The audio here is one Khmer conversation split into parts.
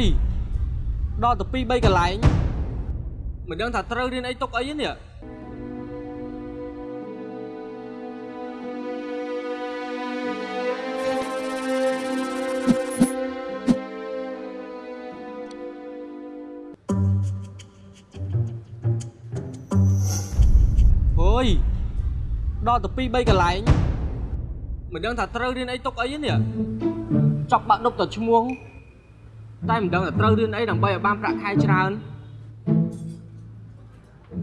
យដល់ទៅ2 3កន្លែងមិនដឹងថាត្រូវរៀនអីទុកអីទេនេះអូយដល់ទៅ2 3កន្លែងមិនដឹងថាត្រូវរៀនអីទុកអីទេនេះចប់បាក់ដប់ទៅឈ្មោះ តែមិនដឹងថាត្រូវរៀនអីដើម្បីឲ្យបានប្រាក់ខែច្រើន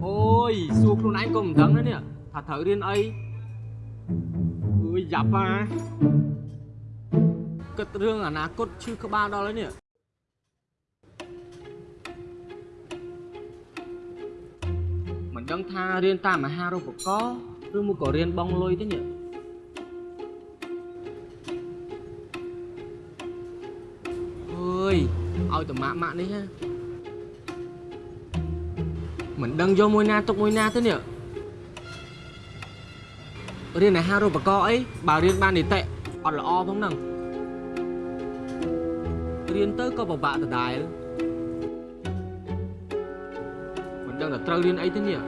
អូយសួរខ្លួនឯងក៏មិនដឹងដែរនេះថាត្រូវរៀនអីអើយយ៉ាប់ហ่าគិតរឿងអនាគតឈឺក្បាលដល់ហើយនេះមិនដឹងថារៀនតាមមហារូបករណ៍ឬមកក៏រៀនបងលុយទេនេះ ឲ្យតម៉ាក់ម៉ាក់នេះណាមិនដឹងយកមួយណាទុកមួយណាទេនេះរៀនអាហារូបករណ៍អីបើរៀនបាននីតិអត់ល្អផងហ្នឹងរៀនទៅក៏ពិបាកដដែលមិនដឹងថាត្រូវរៀនអីទេនេះ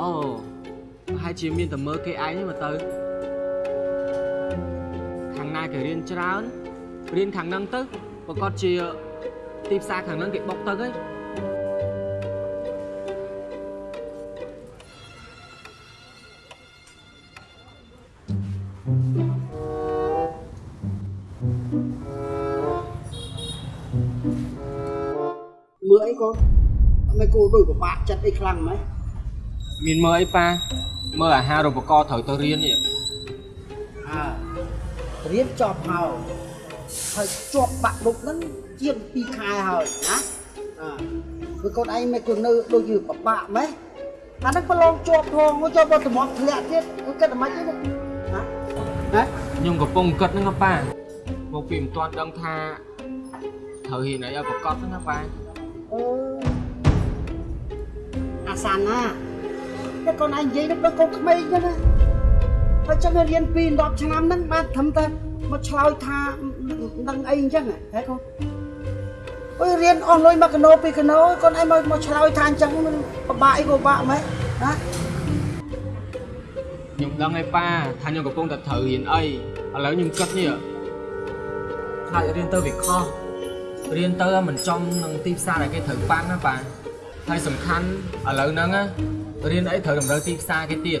អូប្រហែលជាមានតែមើលគេឯងទេមើលទៅខាងណាគេរៀនច្រើន រៀនខាងហ្នឹងទៅប្រកាសជាទីផ្សារខាងហ្នឹងគេបុកទៅហើយមើលអីកូនអត់មិនគូដូចពិបាកចិត្តអីខ្លាំងម៉េចមានមើលអីប៉ាមើលអាហារូបករណ៍ត្រូវទៅរៀននេះអើរៀនចប់ហើយ ហើយជាប់បាក់លុកហ្នឹងជាង2ខែហើយណាអើគឺកូនឯងមិនគូនៅដូចជាពិបាកម៉េចអាហ្នឹងប្រឡងជាប់ផងមកចូលបើតម្រាំធ្លាក់ទៀតគឺគិតតែម៉េចទេណាណាខ្ញុំកំពុងគិតហ្នឹងណាប៉ាមកពីមិនទាន់ដឹងថាត្រូវរៀនអីឲ្យប្រកបហ្នឹងណាប៉ាអឺអាសានណាតែកូនឯងនិយាយនឹងដូចកូនក្មេងចឹងណាហើយចឹងរៀនពី10ឆ្នាំហ្នឹងបានត្រឹមតែមកឆ្លើយថា នឹងអីអញ្ចឹងហ៎កូនអើយរៀនអស់លុយមកកណូពីកណូកូនឯងមកមកឆ្លើយថាអញ្ចឹងមិនពិបាកអីក៏ពិបាកម៉េចណាខ្ញុំដឹងឯប៉ាថាខ្ញុំកំពុងតែត្រូវរៀនអីឥឡូវខ្ញុំគិតនេះខ្លាចរៀនទៅវាខុសរៀនទៅមិនចំនឹងទីផ្សារដែលគេត្រូវប៉ាន់ណាប៉ាហើយសំខាន់ឥឡូវហ្នឹងណារៀនអីត្រូវតម្រូវទីផ្សារគេទៀត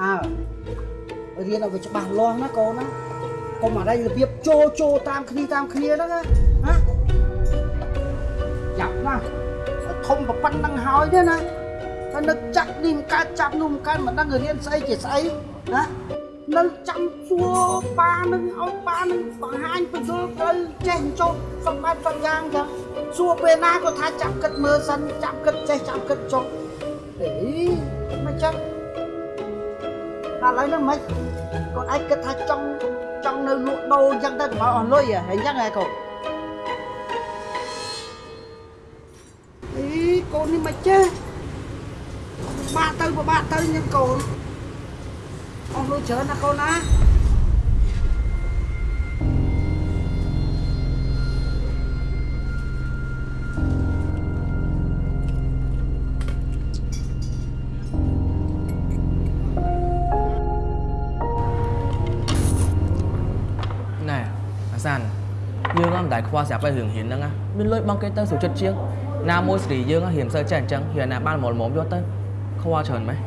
អើរៀនឲ្យវាច្បាស់លាស់ណាកូនណា កុំអារ៉ៃរបៀបចូលចូលតាមគ្នាតាមគ្នាហ្នឹងណាណាចាប់ណាធំប្រប៉ុណ្្នឹងហើយទេណាហើយនឹកចាក់នេះមិនកើតចាប់នោះមិនកើតមិនដឹងរៀនស្អីជាស្អីណានៅចាំសួរប៉ានឹងឲ្យប៉ានឹងបង្ហាញបញ្យល់ត្រូវចេះចុះសំបែបសំយ៉ាងចឹងសួរពេលណាក៏ថាចាប់គិតមើលសិនចាប់គិតចេះចាប់គិតចុះអេមិនចឹង តែឥឡូវហ្នឹងមិនកូនឯងគិតថាចង់ចង់នៅលក់ដូរអញ្ចឹងទៅកុំឲ្យអស់លុយហ៎អញ្ចឹងហ៎កូនអីកូននេះមិនចេះបាក់ទៅពិបាកទៅញឹមកូនអស់លុយច្រើនណាកូនណាណែ អាសានយើងក៏មិនដែលខ្វល់ស្រាប់តែរឿងហ៊ានហ្នឹងណាមានលុយបងគេទៅសុចិត្តជាងណាមួយស្រីយើងហ៊ានសើចេះអញ្ចឹងហ៊ានណាបានមកល្មមយកទៅខ្វល់ច្រើនម៉េះ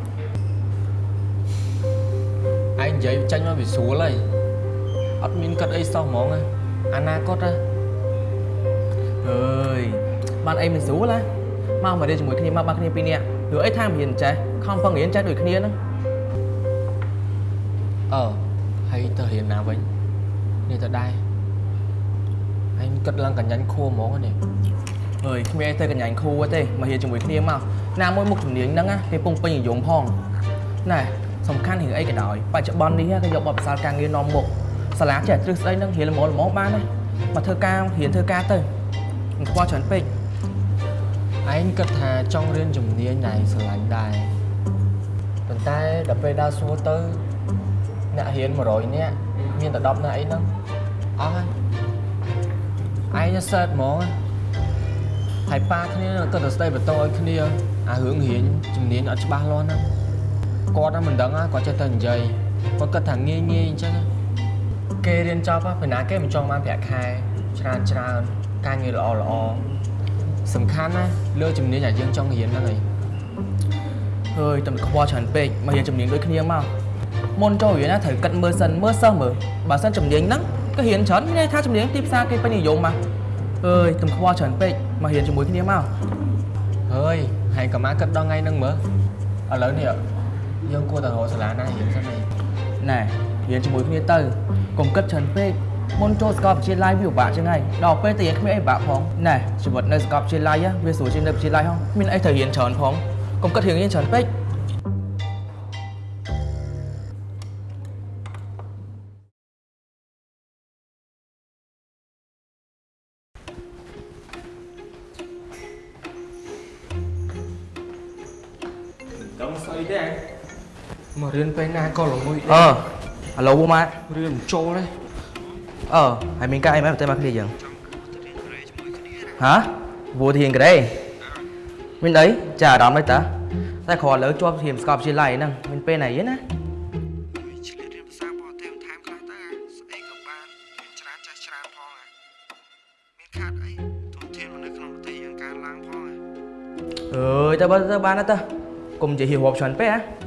ឯងនិយាយចាញ់មកវាស្រួលហើយអត់មានគិតអីសោះហ្មងណាអនាគតណាអើយបានអីមិនស្រួលណាមកមករៀនជាមួយគ្នាមកបានគ្នាពីរនាក់ឬអីថាមិនហ៊ានចេះខំប្រឹងរៀនចេះដូចគ្នាហ្នឹងអឺហើយទៅរៀនណាវិញនេះទៅដែរឯង គិតឡើងកញ្ញាញ់ខួរហ្មងនេះអើយគ្មានអីទៅកញ្ញាញ់គ្រូទេមករៀនជាមួយគ្នាមកណាមួយមុខជំនាញហ្នឹងណាគេពងពេញនិយមផងណែសំខាន់រឿងអីក៏ដោយបច្ចុប្បន្ននេះគេយកបទពិសោធន៍ការងារនាំមុខសាលាចេះទ្រឹស្ដីហ្នឹងរៀនល្មមល្មមបានណាមកធ្វើការរៀនធ្វើការទៅមិនខ្វល់ច្រើនពេកឯងគិតថាចង់រៀនជំនាញណៃស្រឡាញ់ដែរប៉ុន្តែដល់ពេលដើរសួរទៅអ្នករៀន100នាក់មានតែ10នាក់អីហ្នឹងអស់ហើយ ឯងសើតហ្មងហើយប៉ាគ្នាក៏ទៅស្ដីបន្ទោឲ្យគ្នាអារឿងរៀនជំនាញអត់ច្បាស់លាស់ណាគាត់ហ្នឹងមិនដឹងគាត់ចេះតែនិយាយគាត់គិតថាងាយងាយអញ្ចឹងគេរៀនចប់ពេលណាគេមិនចង់បានប្រាក់ខែច្រើនច្រើនការងារល្អល្អសំខាន់ណាលើជំនាញដែលយើងចង់រៀនហ្នឹងឯងហើយតែខ្វល់ច្រើនពេកមករៀនជំនាញដូចគ្នាមកមុនចូលរៀនណាត្រូវគិតមើលសិនមើលសិស្សមើលបើសិនជំនាញហ្នឹង ក៏រៀនច្រើនមានន័យថាជំនាញទីផ្សារគេពេញនិយមមកអើយតែខ្វល់ច្រើនពេកមករៀនជាមួយគ្នាមកហើយហើយក៏មកគិតដល់ថ្ងៃហ្នឹងមើលឥឡូវនេះយើងគួរតែរកសាលាណារៀនសិនឯងណែរៀនជាមួយគ្នាទៅកុំគិតច្រើនពេកមុនចូលសាកលវិទ្យាល័យវាពិបាកចឹងហើយដល់ពេលទៅរៀនគ្មានអីពិបាកផងណែជីវិតនៅសាកលវិទ្យាល័យវាស្រួលជាងនៅវិទ្យាល័យហងមានអីត្រូវរៀនច្រើនផងកុំគិតរឿងរៀនច្រើនពេក ក៏ល្ងុយអឺឥឡូវមករៀនមិនចូលទេអឺហើយមានការអីមែនទៅមកគ្នាយើងហ៎វូធានក្រេមានអីចាអារម្មណ៍អីតាតែគ្រាន់ឥឡូវជាប់ធៀមស្កប់ជាឡៃហ្នឹងមានពេលណាយទេណាឆ្លៀតរៀនភាសាបរទេសបន្ថែមខ្លះទៅអាស្អីក៏បានរៀនច្រើនចេះច្រើនផងអាមានខាតអីទូធានមនុស្សក្នុងប្រទេសយើងកើនឡើងផងអាអើយទៅបើទៅបានទៅកុំនិយាយហៀរាប់ច្រើនពេកហ៎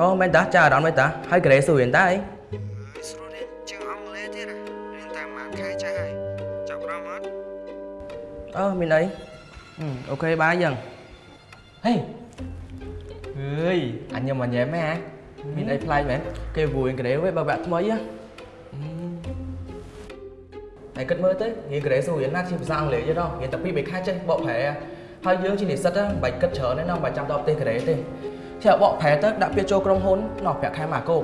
អូមែនតាចាអារម្មណ៍អីតាហើយក្រេសួររៀនតាអីហើយស្រួលរៀនជាងអង់គ្លេសទៀតអារៀនតែប៉ុន្មានខែចេះហើយចាប់អារម្មណ៍អត់អឺមានអីហឹមអូខេបាយយើងហេអើយអញញ៉ាំអញញ៉ាំហ៎មានអីប្លែកមែនគេវួយក្រេវិញបើបាក់ថ្មីហ៎ហើយគិតមើលទៅរៀនក្រេសួររៀនណាជាភាសាអង់គ្លេសទេដល់រៀនតែពីរបីខែចេះបកប្រែហើយយើងជានិស្សិតហ្នឹងមិនបាច់គិតច្រើនទេណោះមិនបាច់ចាំដល់ប្រទេសក្រេទេ ចេះបកប្រែទៅដាក់ពាក្យចូលក្រុមហ៊ុនណោះប្រាក់ខែមកគោក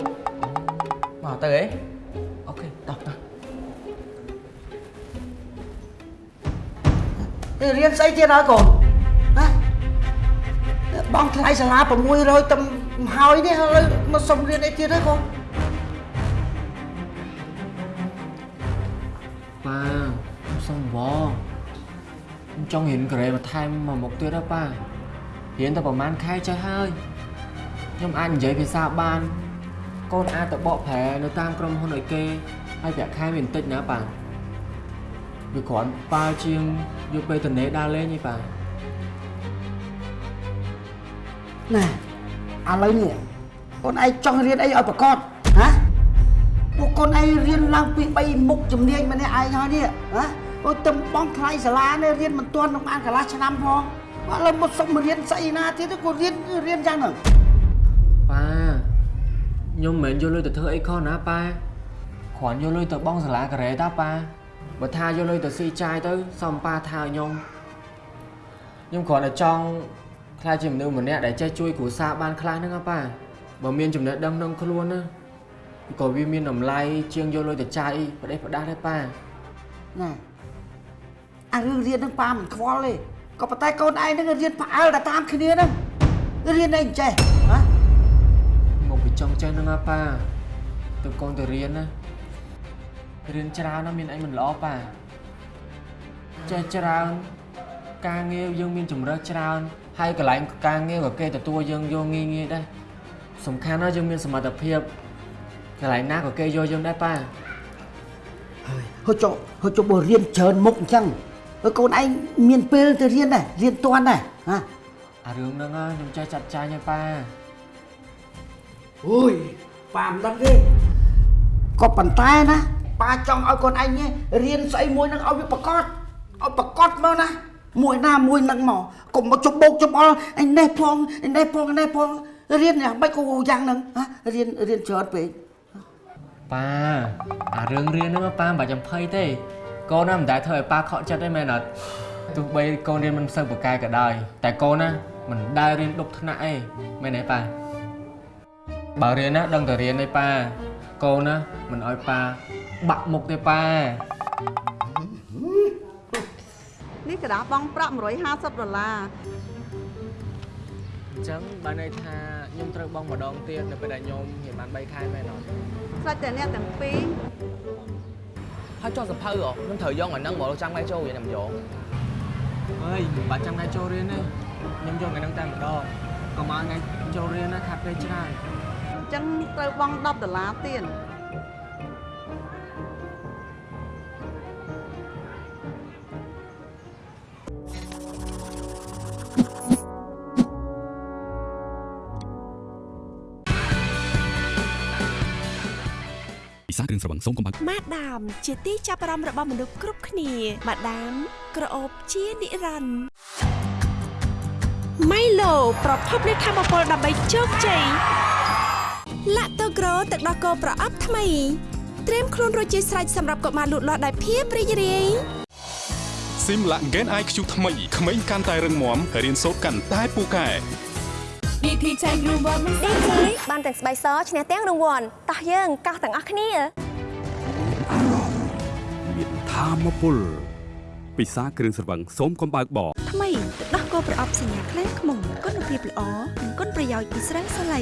មកទៅអីអូខេតោះតោះរៀនស្អីទៀតហើយកូនណាបងថ្លៃសាលា600ទំហើយនេះឥឡូវមកសុំរៀនអីទៀតហើយកូនប៉ាខ្ញុំសុំវខ្ញុំចង់រៀនក្រេបន្ថែមមួយមុខទៀតហ៎ប៉ារៀនតែប្រហែលខែចេះហើយ ខ្ញុំអាចនិយាយភាសាបានកូនអាចទៅបកប្រែនៅតាមក្រុមហ៊ុនឲ្យគេហើយប្រាក់ខែវាបន្តិចណាប៉ាវាគ្រាន់ប៉ាជាងយកពេលទៅនេដើរលេងឯងប៉ាណែឥឡូវនេះកូនឯងចង់រៀនអីឲ្យប្រកបហ៎ពួកកូនឯងរៀនឡើងពី3មុខជំនាញម្នាក់ឯងហើយនេះហ៎អូទឹមបងថ្លៃសាលានេះរៀនមិនទាន់នឹងបានកន្លះឆ្នាំផងឥឡូវមកសុំរៀនស្អីណាទៀតក៏រៀនរៀនយ៉ាងហ្នឹង ប៉ាខ្ញុំមិនមែនយកលុយទៅធ្វើអីខុសណាប៉ាគ្រាន់យកលុយទៅបង់សាលាការ៉េតាប៉ាបើថាយកលុយទៅស៊ីចាយទៅសំប៉ាថាឲ្យខ្ញុំខ្ញុំគ្រាន់តែចង់ខ្លាចជាមនុស្សម្នាក់ដែលចេះជួយគ្រួសារបានខ្លះហ្នឹងណាប៉ាបើមានចំណេះដឹងក្នុងខ្លួនណាក៏វាមានតម្លៃជាងយកលុយទៅចាយប្រទេសប្រដាស់ដែរប៉ាណែអារឿងរៀនហ្នឹងប៉ាមិនខ្វល់ទេក៏ប៉ុន្តែកូនឯងហ្នឹងរៀនផ្អើលតែតាមគ្នាហ្នឹងរៀនអីមិនចេះហ៎មកពី ចង់ចេះហ្នឹងណាប៉ាទៅកូនទៅរៀនណារៀនច្រើនណាមានអីមិនល្អប៉ាចេះច្រើនការងារយើងមានជំរើសច្រើនហើយកន្លែងការងារក៏គេទទួលយើងយកងាយងាយដែរសំខាន់ណាស់យើងមានសមត្ថភាពកន្លែងណាក៏គេយកយើងដែរប៉ាហើយហូចចុះហូចចុះបើរៀនច្រើនមុខអញ្ចឹងហើយកូនឯងមានពេលទៅរៀនដែររៀនតាន់ដែរហ៎អារឿងហ្នឹងណាខ្ញុំចេះចាត់ចែងហើយប៉ា អូយប៉ាមិនដឹងទេក៏ប៉ុន្តែណាប៉ាចង់ឲ្យកូនឯងនេះរៀនស្អីមួយហ្នឹងឲ្យវាប្រកបឲ្យប្រកបមកណាមួយណាមួយហ្នឹងមកកុំមកជុំបោកជុំអល់អញនេះផងអញនេះផងអញនេះផងរៀនយ៉ាងម៉េចក៏យ៉ាងហ្នឹងហ៎រៀនរៀនច្រើនពេកប៉ាអារឿងរៀនហ្នឹងប៉ាមិនបាច់ចំភ័យទេកូនណាមិនដែលធ្វើឲ្យប៉ាខកចិត្តទេមែនអត់ទោះបីកូនរៀនមិនសូវប្រកែកក៏ដោយតែកូនណាមិនដែលរៀនដប់ថ្នាក់ទេមែនទេប៉ា បើរៀនណាដឹងតែរៀនឯប៉ាកូនណាមិនឲ្យប៉ាបាក់មុខទេប៉ានេះកដាបងប្រាក់150ដុល្លារអញ្ចឹងបានន័យថាខ្ញុំត្រូវបងម្ដងទៀតនៅពេលដែលខ្ញុំនិយាយបាន3ខែមែនអត់ស្រេចតែអ្នកទាំងពីរហើយចូលសភៅហ៎ខ្ញុំត្រូវយកអាហ្នឹងមកចាំថ្ងៃចូលវិញតែមិនយកអើយបាត់ចាំថ្ងៃចូលរៀនទេខ្ញុំយកអាហ្នឹងតែម្ដងកុំឲ្យថ្ងៃចូលរៀនណាខាត់ពេលច្រើន ញ្ចឹងត្រូវបង់10ដុល្លារទៀតពិសាគ្រឿងស្រវឹងសូមកុំបាក់ម៉ាដាម ជាទីចាប់អារម្មណ៍របស់មនុស្សគ្រប់គ្នាម៉ាដាម ក្រអូបជានិរន្តរ៍ម៉ៃឡូប្រភពនៃធម៌ពលដើម្បីជោគជ័យ ឡាក់តូក្រូទឹកដោះគោប្រអប់ថ្មីត្រៀមខ្លួនរួចជាស្រេចសម្រាប់កុមារលូតលាស់ដោយភាពរីករាយស៊ីមឡាក់ Gen IQ ថ្មីក្មេងកាន់តែរឹងមាំរៀនសូត្រកាន់តែពូកែ DT ចែករង្វាន់មិនឌីជីបានទាំងស្បែកសឈ្នះទាំងរង្វាន់តោះយើងកោះទាំងអស់គ្នាមានធម៌ពលពិសាគ្រឿងស្រវឹងសូមកុំបើកបរថ្មីទឹកដោះគោប្រអប់សញ្ញាខ្លាំងខ្មុំគុណភាពល្អនិងគុណប្រយោជន៍ពីស្រាសាឡៃ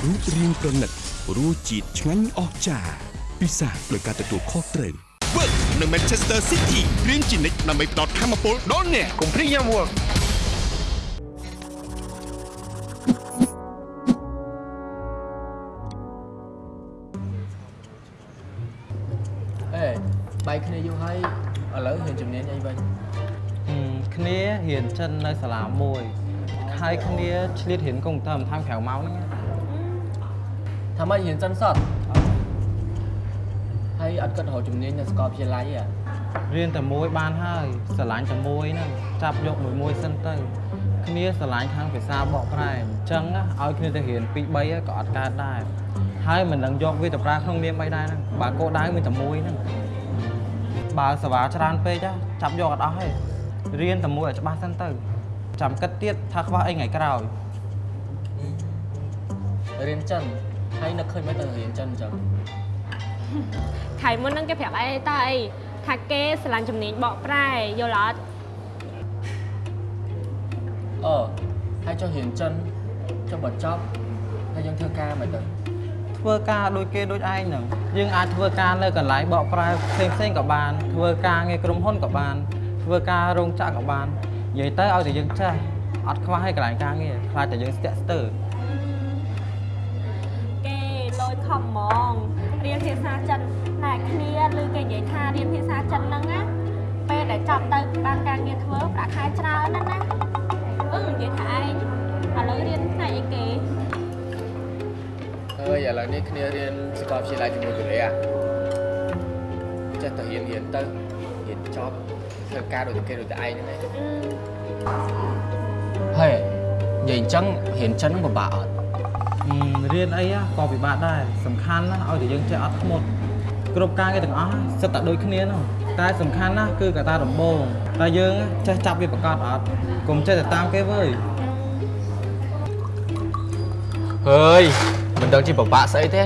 រូបរាងប្រណិតរសជាតិឆ្ងាញ់អស្ចារ្យពិសាដោយការទទួលខុសត្រូវ Work នៅ Manchester City រៀនជានិច្ចដើម្បីផ្ដល់ធម៌ពលដល់អ្នកកុំភ្លេចយ៉ាំ Work អេបែកគ្នាយូរហើយឥឡូវរៀនជំនាញអីវិញគ្នារៀនចិននៅសាលាមួយហើយគ្នាឆ្លៀតរៀនកុំព្យូទ័របន្ថែមក្រៅម៉ោងហ្នឹងណា ថាម៉េចរៀនចិនសតហើយអត់គិតរកជំនាញនៅសាកលវិទ្យាល័យទេរៀនតែមួយបានហើយស្រឡាញ់តែមួយហ្នឹងចាប់យកមួយមួយសិនទៅគ្នាស្រឡាញ់ខាងភាសាបកប្រែអញ្ចឹងណាឲ្យគ្នាទៅរៀន2 3ក៏អត់កើតដែរហើយមិននឹងយកវាទៅប្រើក្នុងនាមអីដែរហ្នឹងបើគោលដៅមានតែមួយហ្នឹងបើសេវាច្រើនពេកណាចាប់យកអត់អស់ទេរៀនតែមួយឲ្យច្បាស់សិនទៅចាំគិតទៀតថាខ្វះអីថ្ងៃក្រោយរៀនចិន ហើយនឹកឃើញមិនទៅរៀនចិនអញ្ចឹងខៃមុនហ្នឹងគេប្រាប់អីតើអីថាគេស្រឡាញ់ជំនាញបកប្រែយល់អត់អឺហើយចុះរៀនចិនចុះបើចប់ហើយយើងធ្វើការមិនទៅធ្វើការដូចគេដូចឯងហ្នឹងយើងអាចធ្វើការនៅកន្លែងបកប្រែផ្សេងផ្សេងៗក៏បានធ្វើការងារក្រុមហ៊ុនក៏បានធ្វើការរោងចក្រក៏បាននិយាយទៅឲ្យតែយើងចេះអត់ខ្វះឲ្យកន្លែងការងារខ្លាចតែយើងស្ទាក់ស្ទើរ ឥឡូវនេះគ្នារៀនសាកលវិទ្យាល័យជាមួយកូរ៉េអាចេះតែរៀនរៀនទៅរៀនចប់ធ្វើការដូចតែគេដូចតែឯងហ្នឹងឯងហើយនិយាយអញ្ចឹងរៀនចិនហ្នឹងពិបាកអត់អឺរៀនអីណាក៏ពិបាកដែរសំខាន់ណាស់ឲ្យតែយើងចេះអត់ធ្មត់គ្រប់ការងារទាំងអស់សិតតែដូចគ្នានោះតែសំខាន់ណាស់គឺកត្តាដំបូងតែយើងចេះចាប់វាប្រកបអត់កុំចេះតែតាមគេវើយហើយ មិនដឹងជាពិបាកស្អីទេ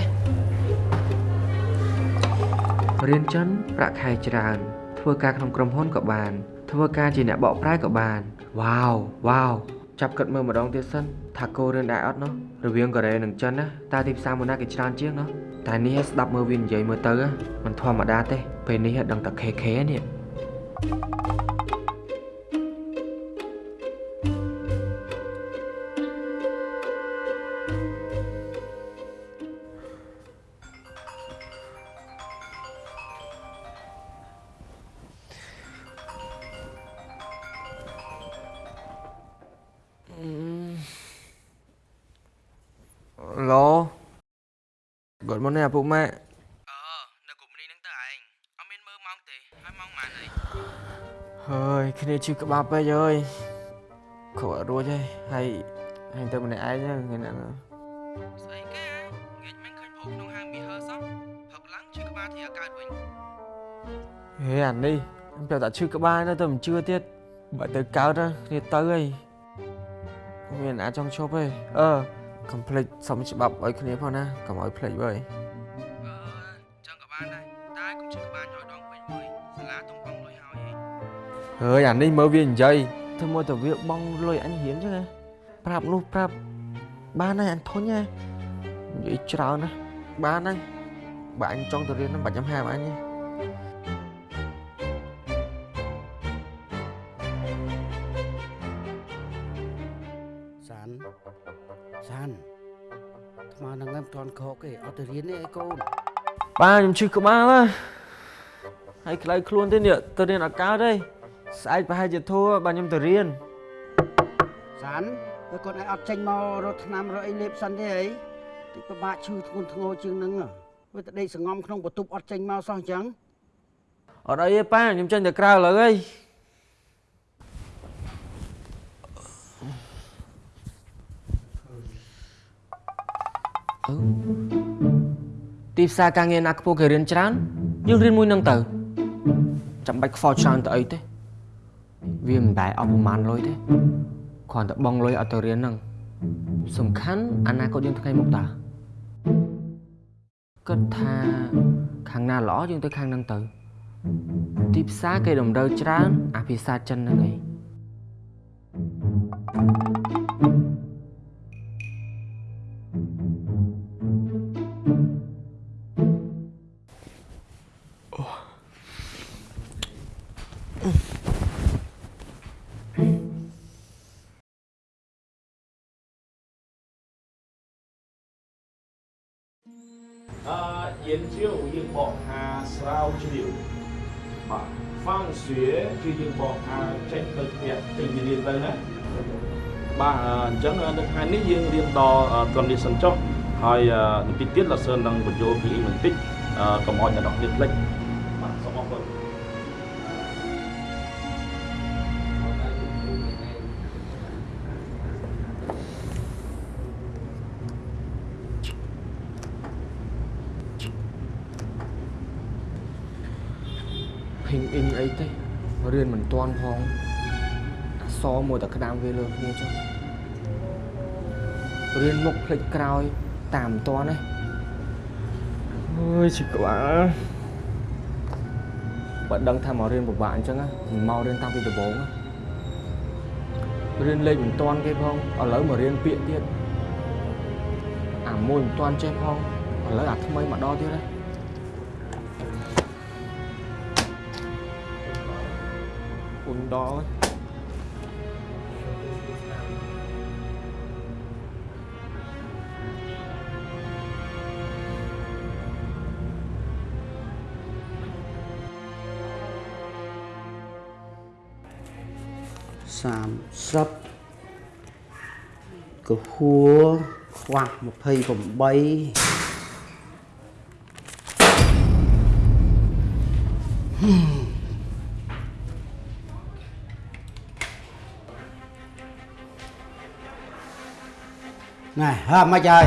រៀនចិនប្រាក់ខែច្រើន ធ្វើការក្នុងក្រុមហ៊ុនក៏បាន ធ្វើការជាអ្នកបកប្រែក៏បានវ៉ាវវ៉ាវចាប់គិតមើលម្ដងទៀតសិនថាគោរៀនដែរអត់នោះរវាងកូរ៉េនិងចិនណាតើទីផ្សារមួយណាគេច្រើនជាងនោះតែនេះស្ដាប់មើលវានិយាយមើលទៅណាមិនធម្មតាទេពេលនេះដឹងតែ KK នេះ ពុកម៉ាក់អឺនៅកុំនេះហ្នឹងទៅឯងអត់មានមើលម៉ោងទេហើយម៉ោងប៉ុន្មានអីហើយគ្នាឈឺក្បាលពេកអើយគ្រូអត់រួចទេហើយហើយទៅម្នាក់ឯងហ្នឹងថ្ងៃហ្នឹងស្អីគេងាកមិនឃើញព្រោះក្នុងហាងមីហឺសោះផឹកឡើងឈឺក្បាលធាកើតវិញហេអានេះខ្ញុំប្រាប់តែឈឺក្បាលនៅទៅមិនជឿទៀតបើទៅកើតណាគ្នាទៅអីមានអាចចង់ឈប់ទេអឺកុំភ្លេចសុំច្បាប់ឲ្យគ្នាផងណាកុំឲ្យភ្លេចវើ ហើយហីហើយអានេះមើលវានិយាយធ្វើមកទៅវាបងលុយអញរៀនចឹងណាប្រាប់នោះប្រាប់បានហើយអញធុញហ៎និយាយច្រើនណាស់បានហើយបើអញចង់ទៅរៀនហ្នឹងបាច់ខ្ញុំហាមអញទេសានសានថ្មនឹងមិនទាន់ខកទេអត់ទៅរៀនទេអីកូនបាទខ្ញុំឈឺក្បាលណាហើយក្តៅខ្លួនទេនេះទៅរៀនអត់កើតទេ ស្អែកប្រហែលជាធូរបាទខ្ញុំទៅរៀនសានហើយកូនឯងអត់ចេញមករត់ថ្នាំរកអីលេបសិនទេអីតិចពិបាកឈឺធ្ងន់ធ្ងរជាងហ្នឹងវាទៅដេកសងំក្នុងបន្ទប់អត់ចេញមកសោះអញ្ចឹងអត់អីទេប៉ាខ្ញុំចេញទៅក្រៅឥឡូវហីអឺទីផ្សារការងារណាខ្ពស់គេរៀនច្រើនយើងរៀនមួយនឹងទៅចាំបាច់ខ្វល់ច្រើនទៅអីទេ វាមិនបែរអស់ប្រហែលលុយទេគ្រាន់តែបងលុយអត់ទៅរៀនហ្នឹងសំខាន់អនាគតយើងថ្ងៃមុខតាគិតថាខាងណាល្អយើងទៅខាងហ្នឹងទៅ ទីផ្សារគេតម្រូវច្រើនអាភាសាចិនហ្នឹងឯង អឺយើងជ្រាវយើងបកថាស្រាវជ្រាវបាទហ្វាំងស្វាគឺយើងបកថាចេញទៅផ្ទះចេញពីរៀនទៅណាបាទអញ្ចឹងនៅថ្ងៃនេះយើងរៀនដល់ត្រឹមនេះសិនចុះហើយនាទីទៀតលោកសឿននឹងបញ្ចូលពីអ៊ីបន្តិចកុំឲ្យអ្នកនរគ្នាភ្លេច ទាន់ផងអក្សរមួយតែក្តាមវាលើគ្នាចុះរៀនមុខភ្លេចក្រោយ តាមមិនទាន់ទេអើយឈឺក្បាលបើដឹងថាមករៀនពិបាកអញ្ចឹងណាមិនមករៀនតាំងពីដំបូងណារៀនលេខមិនទាន់គេផងឥឡូវមករៀនពាក្យទៀតអាមួយមិនទាន់ចេះផងឥឡូវអាថ្មីមកដល់ទៀតហ៎ គុណដល់ហើយ30កហួរខ្វះ ណែហើមិនហើយ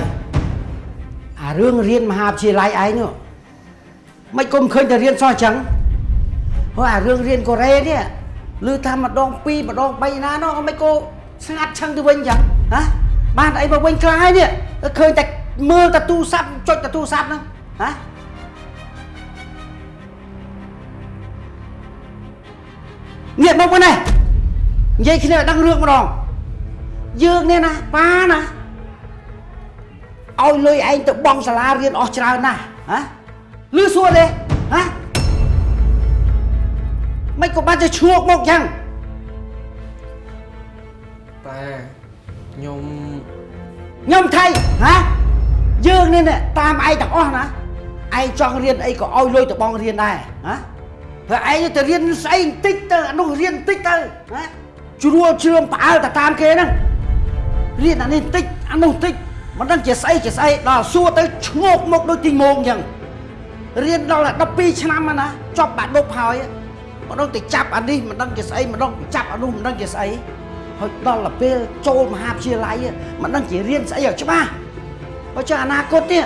អារឿងរៀនមហាវិទ្យាល័យឯងនោះមិនគុំឃើញតែរៀនសោះអញ្ចឹងហើយអារឿងរៀនកូរ៉េនេះឮថាម្ដងពីរម្ដងបីណានោះមិនក៏ស្ងាត់ឆឹងទៅវិញអញ្ចឹងហ៎បានអីមកវិញខ្លះហើយនេះឃើញតែមើលតែទូរស័ព្ទចុចតែទូរស័ព្ទហ្នឹងហ៎ងាកមកវិញនេះនិយាយគ្នាឲ្យដឹងរឿងម្ដងយើងនេះណាប៉ាណា ឲ្យលុយឯងទៅបង់សាលារៀនអស់ច្រើនណាស់ហ៎លឺសួរទេហ៎មិនក៏បានទៅឈ្ងោកមកចឹងប៉ាខ្ញុំខ្ញុំថៃហ៎យើងនេះណាតាមឯងទាំងអស់ណាឯងចង់រៀនអីក៏ឲ្យលុយទៅបងរៀនដែរហ៎ព្រោះឯងទៅរៀនស្អីបន្តិចទៅអានោះរៀនបន្តិចទៅហ៎ជ្រួលជ្រឿមផ្អើលទៅតាមគេហ្នឹងរៀនអានេះបន្តិចអានោះបន្តិច មិនដឹងជាស្អីជាស្អីដល់សួរទៅឈ្ងោកមកដូចទីងងអញ្ចឹងរៀនដល់12ឆ្នាំហ្នឹងណាចប់បាក់ដប់ហើយមិនដឹងទៅចាប់អានេះមិនដឹងជាស្អីមិនដឹងចាប់អានោះមិនដឹងជាស្អីហើយដល់ទៅពេលចូលមហាវិទ្យាល័យមិនដឹងជារៀនស្អីឲ្យច្បាស់បើចាអនាគតនេះ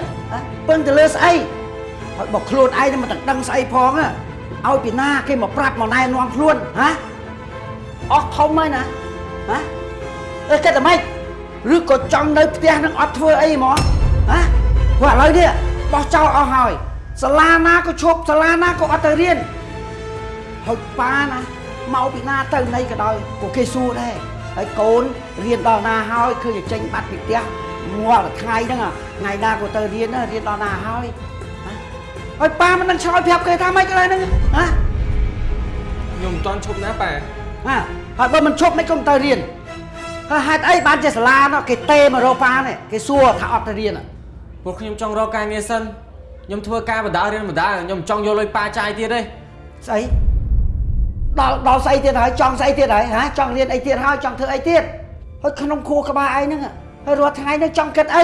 ពឹងទៅលើស្អីហើយបើខ្លួនឯងមិនទាំងដឹងស្អីផងឲ្យពីណាគេមកប្រាប់មកណែនាំខ្លួនហ៎អស់ធំហើយណាហ៎អើគិតតែម៉េច ឬក៏ចង់នៅផ្ទះនឹងអត់ធ្វើអីហ្មងហ៎ព្រោះឥឡូវនេះបោះចោលអស់ហើយសាលាណាក៏ឈប់សាលាណាក៏អត់ទៅរៀនហើយប៉ាណាមកពីណាទៅណីក៏ដោយក៏គេសួរដែរហហើយកូនរៀនដល់ណាហើយឃើញតែចេញបាត់ពីផ្ទះងាល់តែថ្ងៃហ្នឹងហ៎ថ្ងៃណាក៏ទៅរៀនណារៀនដល់ណាហើយហ៎ហើយប៉ាមិនដឹងឆ្លើយប្រាប់គេថាម៉េចកន្លែងហ្នឹងហ៎ខ្ញុំមិនទាន់ឈប់ណាប៉ាហ่าហើយបើមិនឈប់មិនក៏មិនទៅរៀន ហើយហេតុអីបានជាសាលានោះគេទេមករកប៉ានេះគេសួរថាអត់ទៅរៀនហ៎ពួកខ្ញុំចង់រកការងារសិនខ្ញុំធ្វើការបដារៀនបដាខ្ញុំមិនចង់យកលុយប៉ាចាយទៀតទេស្អីដល់ដល់ស្អីទៀតហើយចង់ស្អីទៀតហើយហ៎ចង់រៀនអីទៀតហើយចង់ធ្វើអីទៀតហើយក្នុងខួរក្បាលឯងហ្នឹងហើយរាល់ថ្ងៃនេះចង់គិតអី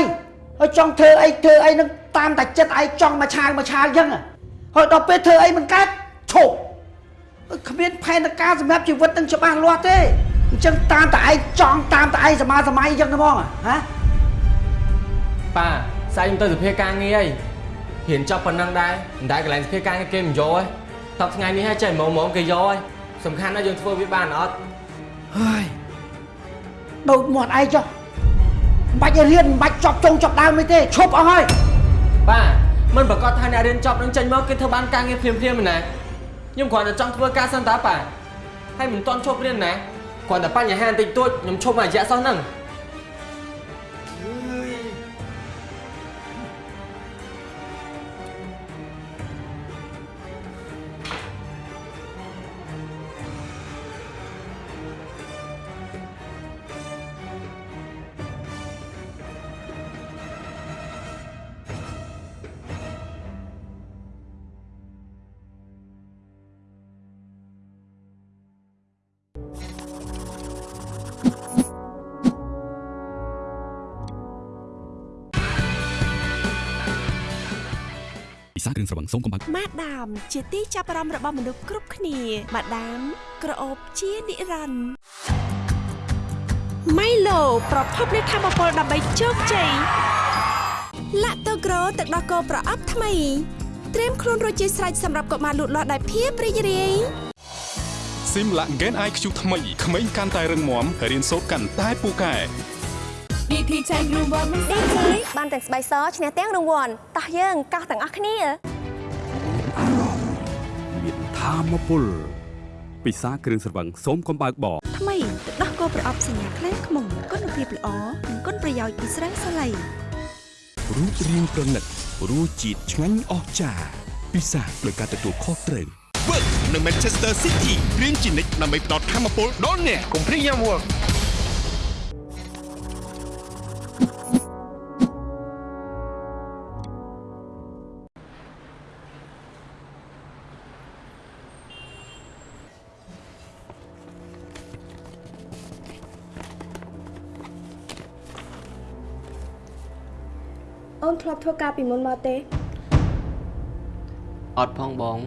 ហើយចង់ធ្វើអីធ្វើអីហ្នឹងតាមតែចិត្តឯងចង់មកឆាវមកឆាវអញ្ចឹងហើយដល់ពេលធ្វើអីមិនកើតឈប់គ្មានផែនការសម្រាប់ជីវិតនឹងច្បាស់លាស់ទេ អញ្ចឹងតាមតែឯងចង់តាមតែឯងសមាសម័យអញ្ចឹងហ្មងហ៎ប៉ាស្អែកខ្ញុំទៅសភាការងារហើយហ៊ានចាប់ប៉ុណ្ណឹងដែរមិនដែលកន្លែងសភាការងារគេមិនយកទេតបថ្ងៃនេះហើយចេះហ្មងហ្មងគេយកហើយសំខាន់ណាស់យើងធ្វើវាបានអត់ហើយដូចមាត់ឯងចុះមិនបាច់ឲ្យរៀនមិនបាច់ចប់ចុងចប់ដើមនេះទេឈប់អស់ហើយប៉ាមិនប្រកាសថាអ្នករៀនចប់នឹងចេញមកគេធ្វើបានការងារភ្លាមភ្លាមៗណាខ្ញុំគ្រាន់តែចង់ធ្វើការសិនតាប៉ាហើយមិនទាន់ឈប់រៀនណា គ្រាន់តែបញ្ហាបន្តិចតួចខ្ញុំឈប់មួយរយៈសោះហ្នឹង សាគ្រឿងស្រវឹងសូមកំបាំងម៉ាដាមជាទីចាប់អារម្មណ៍របស់មនុស្សគ្រប់គ្នាម៉ាដាមក្រអូបជានិរន្តរ៍ម៉ៃឡូប្រភពនៃធម៌ពលដើម្បីជោគជ័យឡាក់តូក្រូទឹកដោះគោប្រអប់ថ្មីត្រៀមខ្លួនរួចជាស្រេចសម្រាប់កុមារលូតលាស់ដោយភាពរីករាយស៊ីមឡា Gen IQ ថ្មីក្មេងកាន់តែរឹងមាំរៀនសូត្រកាន់តែពូកែវិធីចែករង្វាន់មិនស្អាតបានទាំងស្បែកសឈ្នះទាំងរង្វាន់តោះយើងកោះទាំងអស់គ្នាមាន ធម៌ពលពិសាគ្រឿងស្រវឹងសូមកំបើកបកថ្មីទឹកដោះគោប្រអប់សញ្ញាខ្លែងខ្មុំគុណភាពល្អនិងគុណប្រយោជន៍ពីស្រាំងសាឡៃរូបរាងប្រណិតរសជាតិឆ្ងាញ់អស្ចារ្យពិសាដោយការទទួលខុសត្រូវ Work នៅ Manchester City រៀនជានិច្ចដើម្បីផ្ដល់ធម៌ពលដល់អ្នកកុំភ្លេចញ៉ាំ Work ធ្លាប់ធ្វើការពីមុនមកទេអត់ផងបង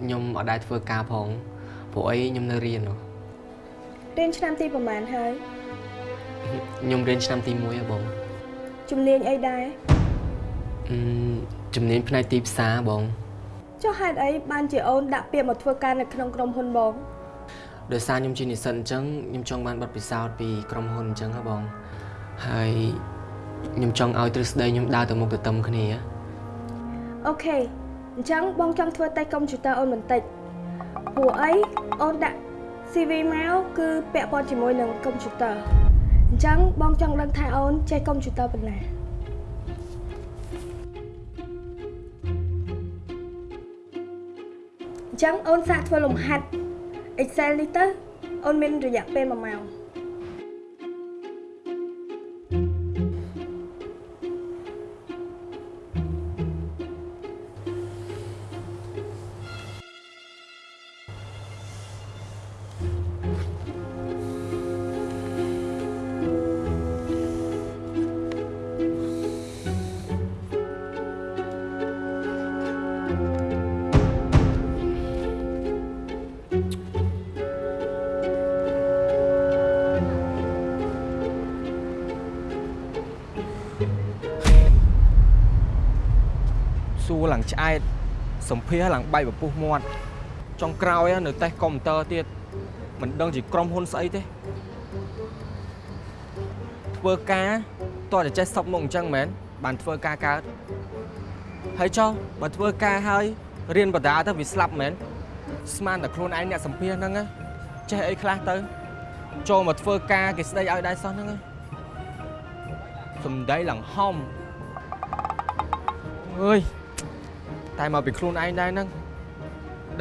ខ្ញុំអត់ដែរធ្វើការផងព្រោះអីខ្ញុំនៅរៀនហ៎រៀនឆ្នាំទីប្រហែលហើយខ្ញុំរៀនឆ្នាំទី1ហ៎បងជំនាញអីដែរអឺជំនាញផ្នែកទីផ្សារបងចុះហេតុអីបានជាអូនដាក់ពាក្យមកធ្វើការនៅក្នុងក្រុមហ៊ុនបងដោយសារខ្ញុំជានិស្សិតអញ្ចឹងខ្ញុំចង់បានបទពិសោធន៍ពីក្រុមហ៊ុនអញ្ចឹងហ៎បងហើយ ខ្ញុំចង់ឲ្យទ្រឹស្ដីខ្ញុំដើរទៅមុខទៅតាមគ្នាអូខេអញ្ចឹងបងចង់ធ្វើតេស្តកុំព្យូទ័រអូនបន្តិចព្រោះអីអូនដាក់ CV មកគឺពាក់ព័ន្ធជាមួយនឹងកុំព្យូទ័រអញ្ចឹងបងចង់ដឹងថាអូនចេះកុំព្យូទ័រប៉ុណ្ណាអញ្ចឹងអូនសាកធ្វើលំហាត់ Excel នេះទៅអូនមានរយៈពេល1ម៉ោង ឡើងឆ្អែតសម្ភារឡើងបែកពពុះមាត់ចុងក្រោយនៅតេស្តកុំព្យូទ័រទៀតមិនដឹងជាក្រុមហ៊ុនស្អីទេធ្វើការតោះតែចេះសពមុខអញ្ចឹងមែនបានធ្វើការកើតហើយចុះបើធ្វើការហើយរៀនបដាទៅវាស្លាប់មែនស្មានតែខ្លួនឯងអ្នកសម្ភារហ្នឹងណាចេះអីខ្លះទៅចូលមកធ្វើការគេស្ដីឲ្យដែរសោះហ្នឹងណាសំដីឡើងហំអើយ តែមកពីខ្លួនឯងដែរហ្នឹង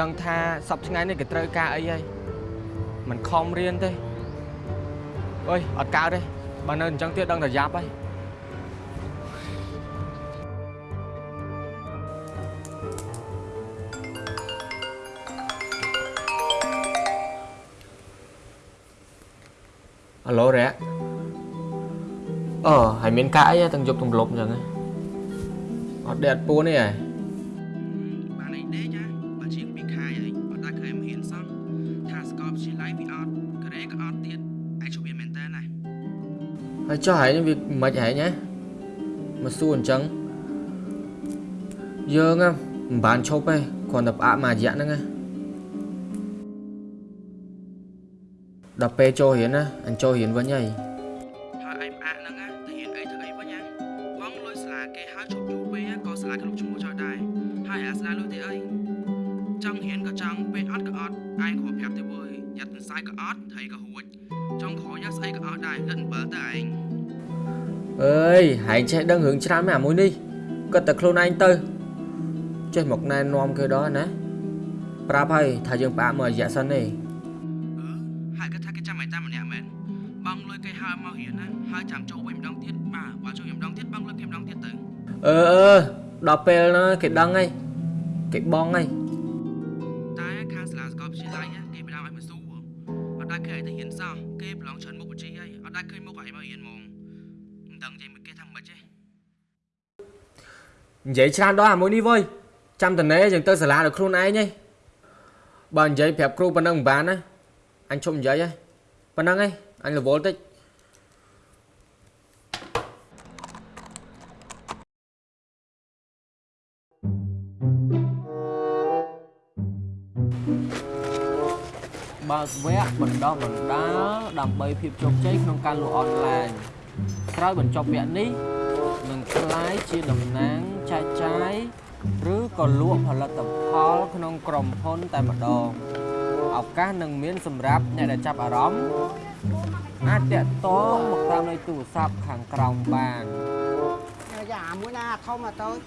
ដឹងថាសប្តាហ៍ថ្ងៃនេះគេត្រូវការអីហើយមិនខំរៀនទេអើយអត់កើតទេបើនៅអញ្ចឹងទៀតដឹងតែយ៉ាប់ហើយអាឡូរ៉ាអឺហើយមានកាអីទាំងយប់ទាំងលប់អញ្ចឹងហ៎អត់ដេកអត់ពួនទេហ៎ ហើយចុះហែងវាមិនហែងហ៎មកសួរអញ្ចឹងយើងហ៎មិនបានឈប់ទេគ្រាន់តែផ្អាកមួយរយៈហ្នឹងហ៎ដល់ពេលចូលរៀនណាអញចូលរៀនវិញហើយ យហែងចេះដឹងរឿងច្រើនមែនអាមួយនេះគាត់តែខ្លួនឯងទៅចេះមកណែនាំគេដល់ណាប្រាប់ហើយថាយើងផ្អាកមួយរយៈសិនទេហើយគាត់ថាគេចាំឯតាម្នាក់មែនបងលុយគេហើយមករៀនណាហើយចាំចូលវិញម្ដងទៀតបាទបើចូលវិញម្ដងទៀតបងលុយគេម្ដងទៀតទៅអឺអឺដល់ពេលណាគេដឹងហើយគេបងហើយ និយាយច្រើនដល់អាមួយនេះវើយចាំតនេយើងទៅសាលាដល់ខ្លួនឯងហីបើនិយាយប្រាប់គ្រូប៉ុណ្ណឹងមិនបានណាអញឈប់និយាយហីប៉ុណ្ណឹងហីអញរវល់តិចបើកវគ្គបណ្ដុះបណ្ដាលដើម្បីភាពជោគជ័យក្នុងការលក់អនឡាញក្រោយបញ្ចប់វគ្គនេះនឹងក្លាយជាតំណាង ចែកចាយឬក៏លក់ផលិតផលក្នុងក្រុមហ៊ុនតែម្ដងឱកាសនឹងមានសម្រាប់អ្នកដែលចាប់អារម្មណ៍អាចតាក់ទងមកតាមលេខទូរស័ព្ទខាងក្រោមបានយ៉ាអាមួយណាធំអាតូច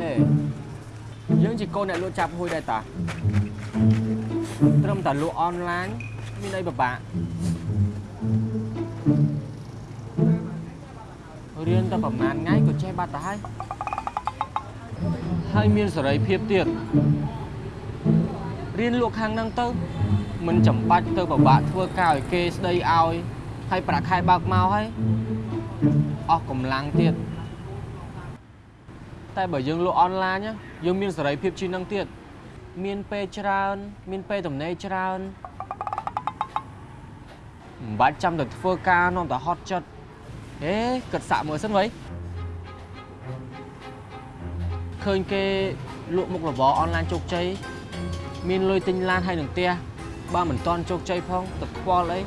ហេយើងជាកូនអ្នកលក់ចាប់ហួយដែរតាត្រឹមតែលក់អនឡាញមានអីពិបាក រៀនតែប្រហែលថ្ងៃក៏ចេះបាត់ទៅហើយហើយមានសេរីភាពទៀតរៀនលក់ខាងហ្នឹងទៅមិនចាំបាច់ទៅពិបាកធ្វើការឲ្យគេស្ដីឲ្យហើយប្រាក់ខែបើកមកហើយអស់កម្លាំងទៀតតែបើយើងលក់អនឡាញណាយើងមានសេរីភាពជាងនឹងទៀតមានពេលច្រើន មានពេលទំនេរច្រើនមិនបាច់ចាំតែធ្វើការនាំតែហត់ចិត្ត ហេគិតសាក់មើលសិនវៃឃើញគេលក់មុខរបរអនឡាញជោគជ័យមានលុយទិញឡានហើយនឹងផ្ទះបើមិនតន់ជោគជ័យផងទៅខ្វល់អី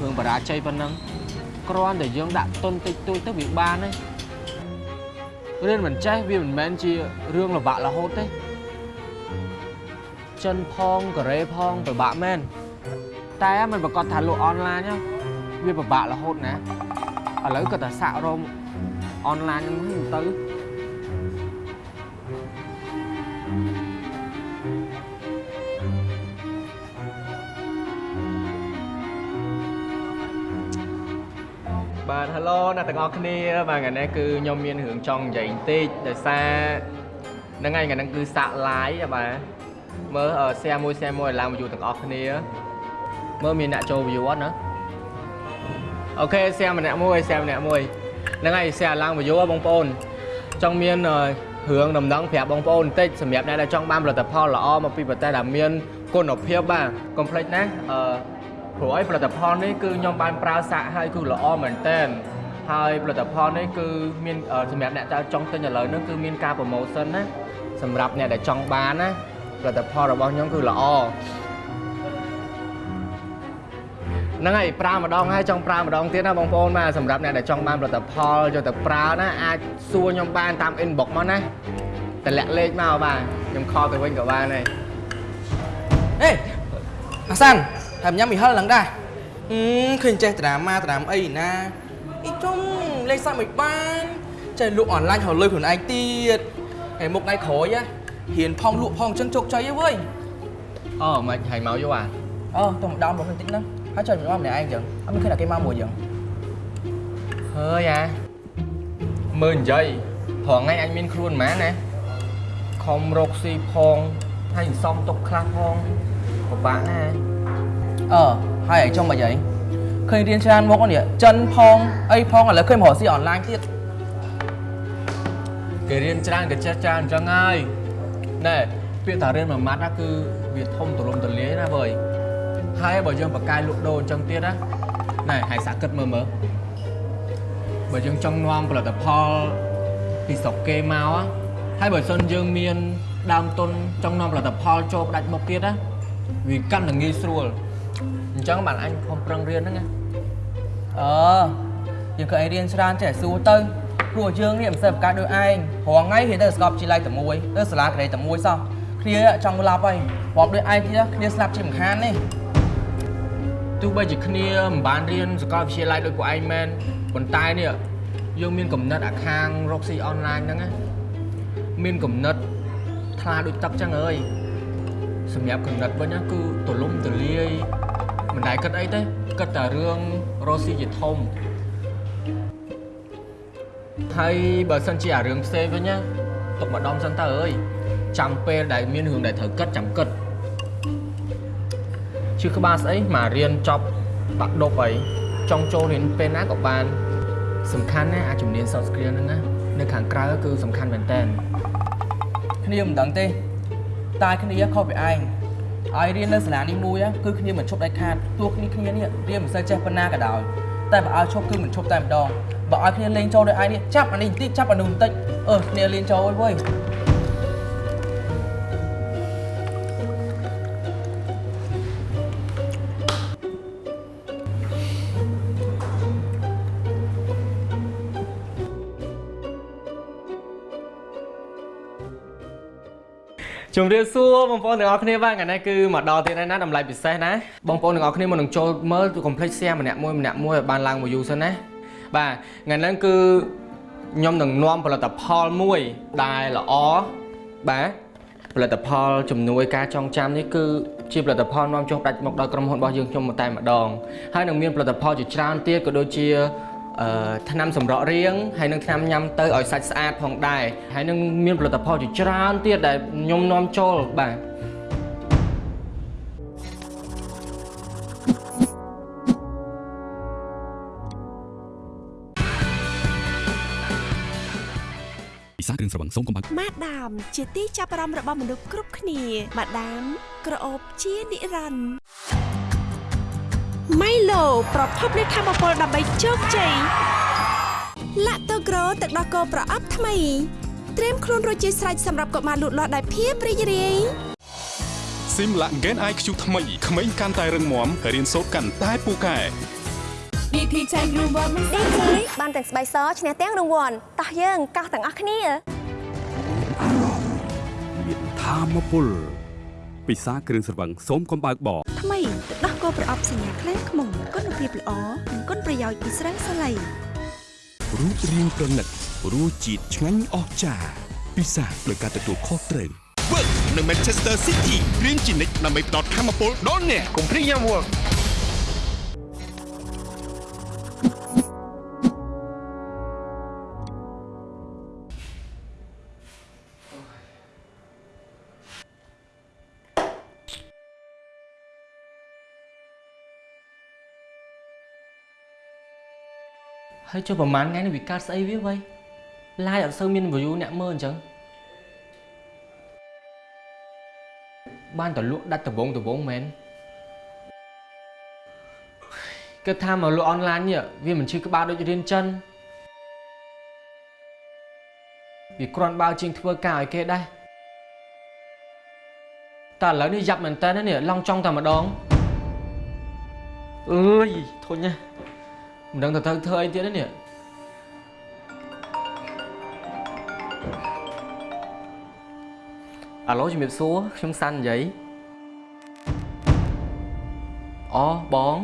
រឿងបរាជ័យប៉ុណ្ណឹងគ្រាន់តែយើងដាក់ទុនតិចតួចទៅវាបានហើយរៀនមិនចេះវាមិនមែនជារឿងលំបាករហូតទេចិនផងកូរ៉េផងពិបាកមែនតែมันប្រកាសថាលក់អនឡាញណាវាពិបាករហូតណា ឥឡូវក៏តែសាក់រោមអនឡាញហ្នឹងទៅបាទ hello អ្នកទាំងអស់គ្នាបាទថ្ងៃនេះគឺខ្ញុំមានរឿងចង់និយាយបន្តិចដោយសារហ្នឹងហើយថ្ងៃហ្នឹងគឺសាក់ live បាទមើល share មួយ share មួយឲ្យឡើង view ទាំងអស់គ្នាមើលមានអ្នកចូល view អត់ណា អូខេ share ម្នាក់មួយ share ម្នាក់មួយហ្នឹងហើយ share ឡើង view បងប្អូន ចង់មានរឿងដំណឹងប្រាប់បងប្អូនបន្តិចសម្រាប់អ្នកដែលចង់បានផលិតផលល្អមកពីប្រទេសដែលមានគុណភាពបាទកុំភ្លេចណាអឺព្រោះអីផលិតផលនេះគឺខ្ញុំបានប្រើសាក់ហើយគឺល្អមែនតើហើយផលិតផលនេះគឺមានអឺសម្រាប់អ្នកដែលចង់ទិញឥឡូវនេះគឺមានការ promotion ណាសម្រាប់អ្នកដែលចង់បានណាផលិតផលរបស់ខ្ញុំគឺល្អ ហ្នឹងហើយប្រើម្ដងហើយចង់ប្រើម្ដងទៀតណាបងប្អូនបាទសម្រាប់អ្នកដែលចង់បានផលិតផលយកទៅប្រើណាអាចសួរខ្ញុំបានតាម inbox មកណាតម្លាក់លេខមកបាទខ្ញុំខលទៅវិញក៏បានដែរអេអាសានហើយញ៉ាំមីហិលឡើងដែរអឺឃើញចេះត្រាម៉ាត្រាមអីណាអីចុងលេខសាច់មិនបានចេះលក់អនឡាញរលុយខ្លួនឯងទៀតហើយមុខថ្ងៃក្រោយហ៎ហ៊ានផងលក់ផងចឹងជោគជ័យហ៎វើយអូមិនហើយមកយកអាអឺទៅម្ដងមកបន្តិចហ្នឹង ហើយចុះមកម្នាក់ឯងចឹងអត់មានឃើញតែគេមកមួយចឹងហើយអាមើលនិយាយព្រោះថ្ងៃអញមានខ្លួនហ្មងណាខំរកស៊ីផងហើយសំទុកខ្លះផងពិបាកណាស់អឺហើយឯងចុងមិនអីឃើញរៀនច្រើនមុខនេះចិនផងអីផងឥឡូវឃើញមករកស៊ីអនឡាញទៀតគេរៀនច្រើនគេចេះច្រើនអញ្ចឹងហើយណែពាក្យថារៀនមួយម៉ាត់ណាគឺវាធំទូលំទូលាយណាបើយ ហើយបើយើងបកកាយលក់ដូរអញ្ចឹងទៀតណាណែហើយសាក់គិតមើលមើលបើយើងចង់នាំផលិតផលពីស្រុកគេមក á ហើយបើសិនយើងមានដើមទុនចង់នាំផលិតផលចូលផ្ដាច់មុខទៀតណាវាកាន់តែងាយស្រួលអញ្ចឹងបានអញខំប្រឹងរៀនហ្នឹងណាអឺយើងក៏ឯងរៀនច្រើនចេះសួរទៅព្រោះយើងនេះមិនសូវប្រកាសដូចឯងរងថ្ងៃរៀនទៅសាកលវិទ្យាល័យតែមួយទៅសាលាក្រេតែមួយសោះគ្នាចង់ឡាប់ហើយរាប់ដូចឯងទៀតគ្នាស្លាប់ជាមិនខាននេះ ទោះបីជាគ្នាមិនបានរៀនសាកលវិទ្យាល័យដូចពួកឯងមែនប៉ុន្តែនេះយើងមានកំណត់អាខាងរកស៊ីអនឡាញហ្នឹងណាមានកំណត់ថ្លាដូចទឹកចឹងអើយសម្រាប់កំណត់វិញណាគឺទលំទលាយមិនដែលគិតអីទេគិតតែរឿងរកស៊ីជាធំហើយបើសិនជាអារឿងផ្សេងវិញណាទុកម្ដងសិនតើអើយចាំពេលដែលមានរឿងដែលត្រូវគិតចាំគិត ជឿក្បាលស្អីមករៀនចប់បាក់ដប់អីចង់ចូលរៀនពេលណាក៏បាន សំខាន់ណាអាជំនាញ soft skill ហ្នឹងណានៅខាងក្រៅគឺសំខាន់មែនតើគ្នាមិនដឹងទេតែគ្នាខុសពីឯងឲ្យរៀននៅសាលានេះមួយគឺគ្នាមិនឈប់ដាច់ខាតទោះគ្នាគ្នានេះរៀនមិនសូវចេះប៉ុណ្ណាក៏ដោយតែបើឲ្យឈប់គឺមិនឈប់តែម្ដងបើឲ្យគ្នាលេងចូលដោយឯងនេះចាប់អានេះបន្តិចចាប់អានោះបន្តិចអឺគ្នាលេងចូលអើយវើយ ជម្រាបសួរបងប្អូនទាំងអស់គ្នាបាទថ្ងៃនេះគឺមកដល់ទៀតហើយណាតម្លៃពិសេសណាបងប្អូនទាំងអស់គ្នាមកនឹងចូលមើលកុំភ្លេច share ម្នាក់មួយម្នាក់មួយឲ្យបានឡើងមួយ view សិនណាបាទថ្ងៃនេះគឺខ្ញុំនឹងនាំផលិតផលមួយដែលល្អបាទផលិតផលជំនួយការចងចាំនេះគឺជាផលិតផលនាំចុះដាច់មកដល់ក្រុមហ៊ុនរបស់យើងខ្ញុំតែម្ដងហើយនឹងមានផលិតផលជាច្រើនទៀតក៏ដូចជាអឺ ថ្នាំសម្រក់រាងហើយនឹងថ្នាំញ៉ាំទៅឲ្យសាច់ស្អាតផងដែរហើយនឹងមានផលិតផលជាច្រើនទៀតដែលខ្ញុំនាំចូលបាទពិសាគ្រឿងស្រវឹងសូមកុំបាក់ម៉ាដាម ជាទីចាប់អារម្មណ៍របស់មនុស្សគ្រប់គ្នាម៉ាដាមក្រអូបជានិរន្តរ៍ ម៉ៃឡូប្រភពនៃធម៌ពលដើម្បីជោគជ័យឡាក់តូក្រូទឹកដោះគោប្រអប់ថ្មីត្រៀមខ្លួនរួចជាស្រេចសម្រាប់កុមារលូតលាស់ដោយភាពរីករាយស៊ីមឡាក់ Gen IQ ថ្មីក្មេងកាន់តែរឹងមាំរៀនសូត្រកាន់តែពូកែ DT ចែករង្វាន់ DT បានទាំងស្បែកសឈ្នះទាំងរង្វាន់តោះយើងកោះទាំងអស់គ្នាមានធម្មពលពិសាគ្រឿងស្រវឹងសូមកុំបើកបរថ្មីទឹកដោះ គោប្រអប់សញ្ញាខ្លាំងខ្មុំគុណភាពល្អនិងគុណប្រយោជន៍ពីស្រាសាឡៃរូបរាងប្រណិតរសជាតិឆ្ងាញ់អស្ចារ្យពិសាដោយការទទួលខុសត្រូវ Work នៅ Manchester City រៀនជានិច្ចដើម្បីផ្ដល់ធម៌ពលដល់អ្នកកុំភ្លេចញ៉ាំ Work ហើយចុះប្រហែលថ្ងៃនេះវាកើតស្អីវាវ៉ៃ live អត់សូវមាន view អ្នកមើលអញ្ចឹងបានតលក់ដាច់ដបងដបងមែនគិតថាមកលក់អនឡាញនេះវាមិនឈឺក្បាលដូចរៀនចិនវាគ្រាន់បើជាងធ្វើការឲ្យគេដែរតែឥឡូវនេះយ៉ាប់មែនតើនេះឡងចង់តែម្ដងអើយធុញណាស់ មិនដឹងទៅត្រូវធ្វើអីទៀតទេនេះអឺហេតុអីអឺអាឡូជំរាបសួរខ្ញុំសាន់និយាយអូបង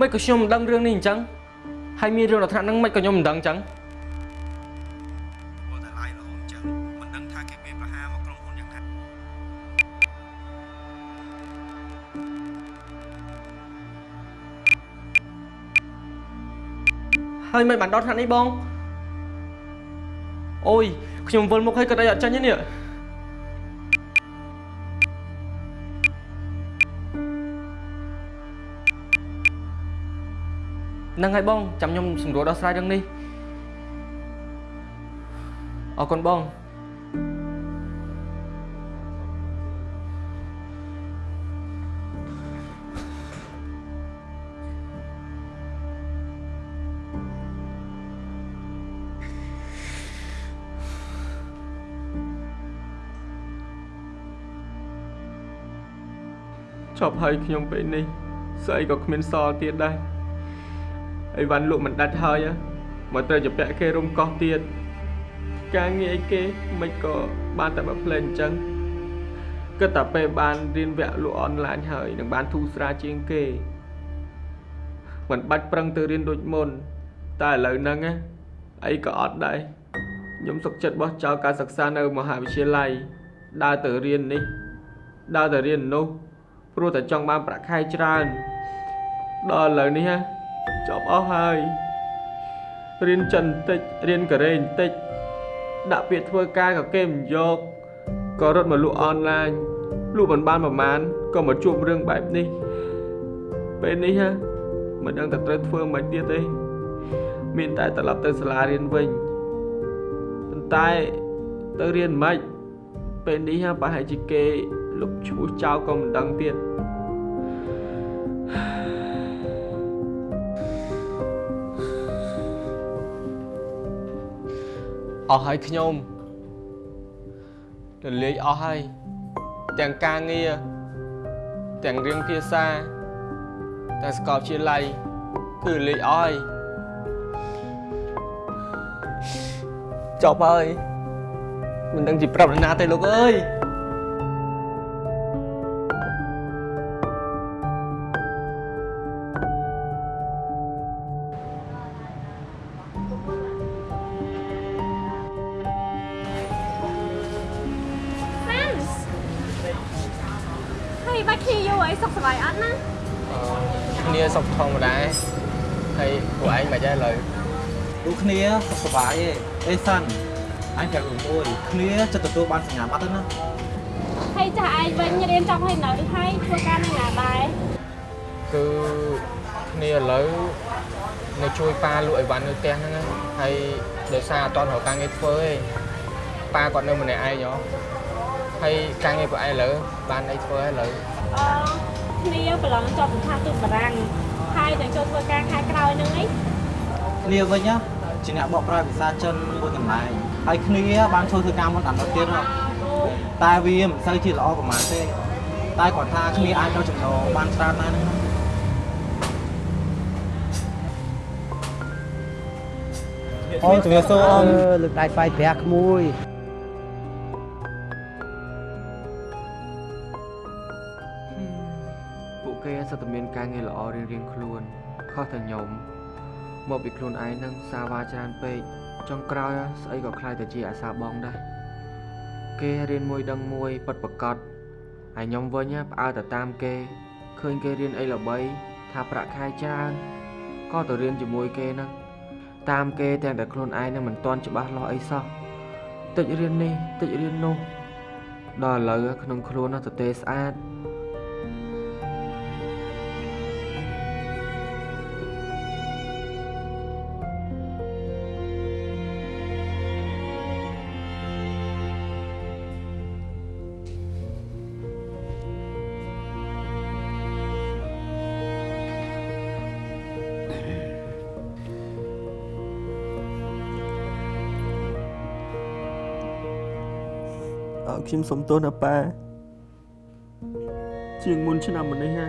មិនក៏ខ្ញុំមិនដឹងរឿងនេះអញ្ចឹងហើយមានរឿងដល់ថ្នាក់ហ្នឹងមិនក៏ខ្ញុំមិនដឹងអញ្ចឹង ហើយមិនបានដល់ថ្នាក់នេះបងអូយខ្ញុំវិលមុខឲ្យគាត់អីអត់ចាញ់ទេនេះហ្នឹងហើយបងចាំខ្ញុំសម្រួលដោះស្រាយរឿងនេះអរគុណបង ចប់ហើយខ្ញុំពេលនេះស្អីក៏គ្មានសល់ទៀតដែរអីវ៉ាន់លក់មិនដាច់ហើយហ៎មកត្រូវជាពាក់គេរុំកោះទៀតការងារអីគេមិនក៏បានតែបើផ្លេអញ្ចឹងគិតតែពេលបានរៀនវគ្គលក់អនឡាញហើយនឹងបានធូរស្រាលជាងគេមិនបាច់ប្រឹងទៅរៀនដូចមុន តែឥឡូវហ្នឹងណាអីក៏អត់ដែរខ្ញុំសុខចិត្តបោះចោលការសិក្សានៅមហាវិទ្យាល័យដើរទៅរៀននេះដើរទៅរៀននោះ ព្រោះតែចង់បានប្រាក់ខែច្រើនដល់ឥឡូវនេះហ่ะចប់អស់ហើយរៀនចិនបន្តិចរៀនកូរ៉េបន្តិចដាក់ពាក្យធ្វើការក៏គេមិនយកក៏រត់មកលក់អនឡាញលក់មិនបានប្រហែលក៏មកជួបរឿងបែបនេះពេលនេះហ่ะមិនដឹងតែត្រូវធ្វើមិនទៀតទេមានតែត្រឡប់ទៅសាលារៀនវិញប៉ុន្តែទៅរៀនមិនពេលនេះហ่ะប្រហែលជាគេ លុបឈ្មោះចោលក៏មិនដឹងទៀតអស់ហើយខ្ញុំរលាយអស់ហើយទាំងការងារទាំងរៀនភាសាទាំងសាកលវិទ្យាល័យគឺរលាយអស់ហើយចប់ហើយមិនដឹងជាប្រាប់នរណាទេលោកអើយ សុខធម្មតាហើយពួកឯងមិនដែរឥឡូវដូចគ្នាសុខសប្បាយទេអេសាន់អញប្រាប់រឿងមួយគ្នាចិត្តទទួលបានសញ្ញាបត្រទៅណាហើយចាស់ឯងវិញរៀនចប់ហើយនៅឬហើយធ្វើការនៅណាដែរគឺគ្នាឥឡូវនៅជួយប៉ាលក់អីវ៉ាន់នៅផ្ទះហ្នឹងណាហើយដោយសារអត់តរកការងារធ្វើទេប៉ាគាត់នៅម្នាក់ឯងហ៎ហើយការងារពួកឯងឥឡូវបានអីធ្វើហើយឥឡូវអឺគ្នាប្រឡងចប់សន្តានទូតបារាំង ហើយនឹងចូលធ្វើការខែក្រោយហ្នឹងឯងគ្នាវិញណាជាអ្នកបកប្រែភាសាចិនមួយកន្លែងហើយគ្នាបានធ្វើធ្វើការមុនដល់ទៀតហ៎តែវាមិនសូវជាល្អប្រហែលទេ តែគាត់ថាគ្នាអាចរកចំណូលបានច្រើនដែរហ្នឹងណាអូនជំរាបសួរអូនលើកដៃស្វាយប្រាក់ក្មួយ ការងារល្អរៀងរៀងៗខ្លួនខុសតែខ្ញុំមកពីខ្លួនឯងនឹងសាវ៉ាច្រើនពេកចុងក្រោយស្អីក៏ខ្លាយទៅជាអាសាបងដែរគេរៀនមួយដឹងមួយពិតប្រកបហើយខ្ញុំវិញណាផ្អើលទៅតាមគេឃើញគេរៀនអីល្បីថាប្រាក់ខែច្រើនក៏ទៅរៀនជាមួយគេហ្នឹងតាមគេទាំងតែខ្លួនឯងនឹងមិនទាន់ច្បាស់លាស់អីសោះតិចរៀននេះតិចរៀននោះដល់ឥឡូវក្នុងខ្លួនណាទទេស្អាត ខ្ញុំសុំទោសណាប៉ាជាងមុនឆ្នាំមុននេះណា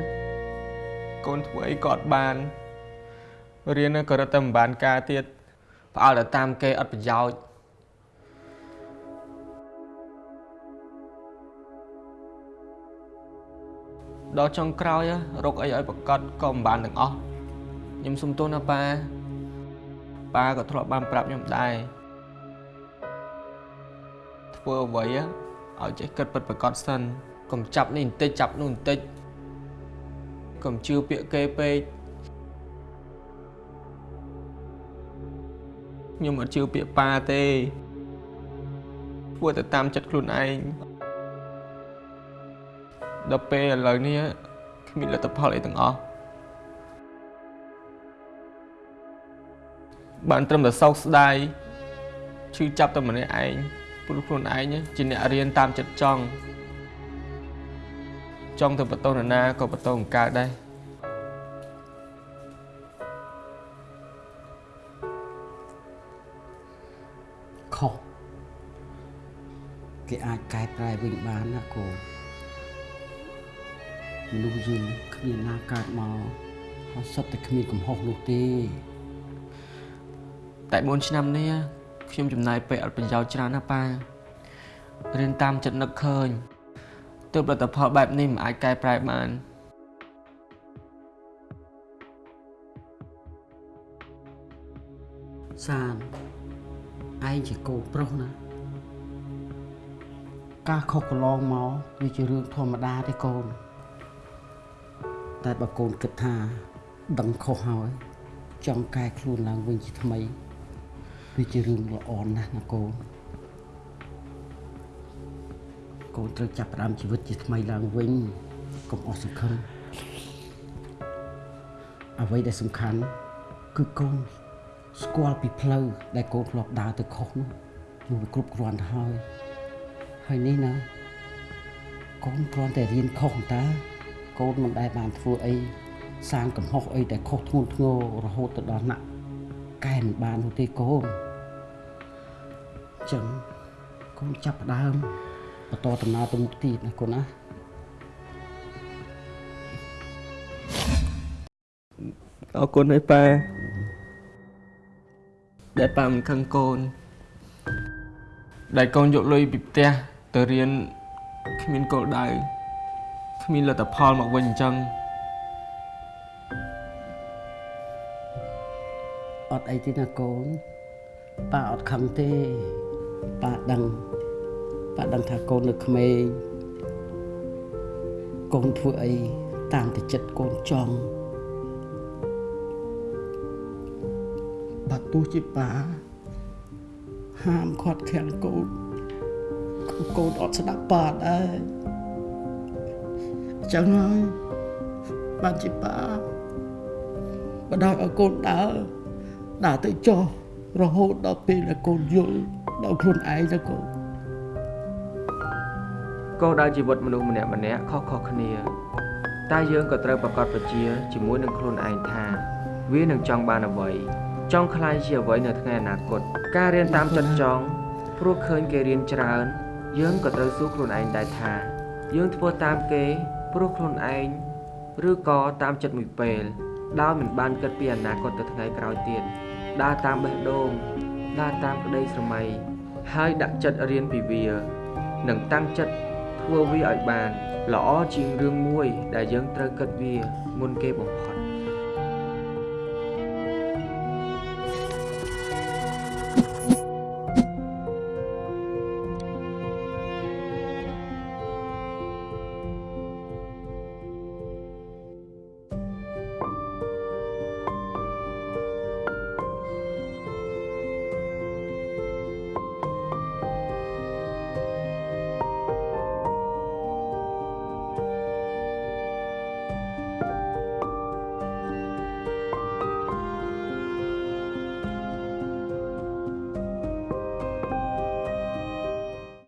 កូនធ្វើអីក៏អត់បានរៀនក៏រត់តែមិនបានការទៀតផ្អើលតែតាមគេអត់ប្រយោជន៍ដល់ចុងក្រោយរកអីឲ្យប្រកាសក៏មិនបានទាំងអស់ខ្ញុំសុំទោសណាប៉ាប៉ាក៏ធ្លាប់បានប្រាប់ខ្ញុំដែរធ្វើអ្វី ឲ្យចេះគិតពិតប្រកបសិនកុំចាប់នេះបន្តិចចាប់នោះបន្តិចកុំជឿពាក្យគេពេកខ្ញុំអត់ជឿពាក្យប៉ាទេធ្វើទៅតាមចិត្តខ្លួនឯងដល់ពេលឥឡូវនេះគ្មានលទ្ធផលអីទាំងអស់បានត្រឹមតែសោកស្ដាយឈឺចាប់តែម្នាក់ឯង ព្រោះខ្លួនឯងជាអ្នករៀនតាមចិត្តចង់ចង់ទៅបន្តនរណាក៏បន្តបង្កើតដែរខុសគេអាចកែប្រែវិញបានណាកូនមនុស្សយើងគ្មានណាកើតមកហើយសុទ្ធតែគ្មានកំហុសនោះទេតែ4ឆ្នាំនេះ ខ្ញុំចំណាយពេលអត់ប្រយោជន៍ច្រើនណាប៉ារៀនតាមចិត្តនឹកឃើញទើបលទ្ធផលបែបនេះមិនអាចកែប្រែបានសានឯងជាកូនប្រុសណាការខុសកន្លងមកវាជារឿងធម្មតាទេកូនតែបើកូនគិតថាដឹងខុសហើយចង់កែខ្លួនឡើងវិញជាថ្មី វាជារឿងល្អណាស់ណាកូនកូនត្រូវចាប់ផ្ដើមជីវិតជាថ្មីឡើងវិញកុំអស់សង្ឃឹមអ្វីដែលសំខាន់គឺកូនស្គាល់ពីផ្លូវដែលកូនធ្លាប់ដើរទៅខុសនោះគឺវាគ្រប់គ្រាន់ទៅហើយហើយនេះណាកូនគ្រាន់តែរៀនខុសតើកូនមិនដែលបានធ្វើអីសាងកំហុសអីដែលខុសធ្ងន់ធ្ងររហូតទៅដល់ណាក់ កែមិនបាននោះទេកូនចឹងកូនចាប់ផ្ដើមបន្តដំណើរទៅមុខទៀតណាកូនណាអរគុណហើយប៉ាដែលប៉ាមិនខឹងកូនដែលកូនយកលុយពីផ្ទះទៅរៀនគ្មានគោលដៅគ្មានលទ្ធផលមកវិញអញ្ចឹង អត់អីទេណាកូនប៉ាអត់ខឹងទេប៉ាដឹងប៉ាដឹងថាកូននៅក្មេងកូនធ្វើអីតាមតែចិត្តកូនចង់បើទោះជាប៉ាហាមខាត់ខាំងកូនកូនអត់ស្ដាប់ប៉ាដែរអញ្ចឹងហើយបានជាប៉ាបដៅឲ្យកូនដើរ ដើរទៅចុះរហូតដល់ពេលដែលកូនយល់ដល់ខ្លួនឯងទៅកូនគោលដៅជីវិតមនុស្សម្នាក់ម្នាក់ខុសៗគ្នា តែយើងក៏ត្រូវប្រកបប្រជាជាមួយនឹងខ្លួនឯងថា វានឹងចង់បានអ្វីចង់ខ្លាយជាអ្វីនៅថ្ងៃអនាគតការរៀនតាមចិត្តចង់ព្រោះឃើញគេរៀនច្រើន យើងក៏ត្រូវសួរខ្លួនឯងដែរថា យើងធ្វើតាមគេព្រោះខ្លួនឯងឬក៏តាមចិត្តមួយពេលដោយមិនបានគិតពីអនាគតទៅថ្ងៃក្រោយទៀត ដើរតាមបេះដូងដើរតាមក្តីស្រមៃហើយដាក់ចិត្តរៀនពីវានិងតាំងចិត្តធ្វើវាឲ្យបាន ល្អជាងរឿងមួយដែលយើងត្រូវគិតវាមុនគេបំផុត